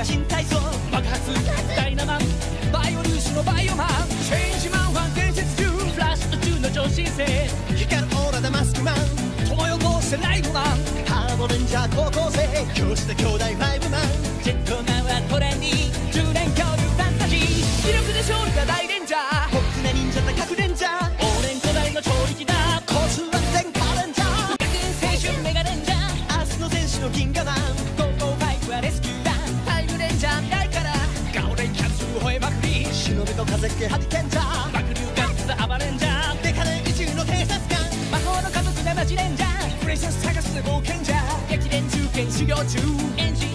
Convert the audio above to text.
が新体操爆発ダイナマンバイオ粒子のバイオマン。チェンジマンは伝説中フラッシュ途中の超新星。光るオーラダマスクマン。友汚せライブマンハーモレンジャー高校生。教師で兄弟ファイブマン。ジェットマンはトレンディ10年恐竜ファンタジー。視力で勝利が大レンジャー。僕な忍者高くレンジャー。オーレン古代の超力だ。コースは全カレンジャー。学園青春メガレンジャー。明日の天使の銀河マンゴーゴファイブはレスキュー。絶景ハリケンジャー爆流ガッツアバレンジャーデカレ一流の警察官魔法の家族なマジレンジャープレシャス探す冒険者激練中堅修行中。エンジン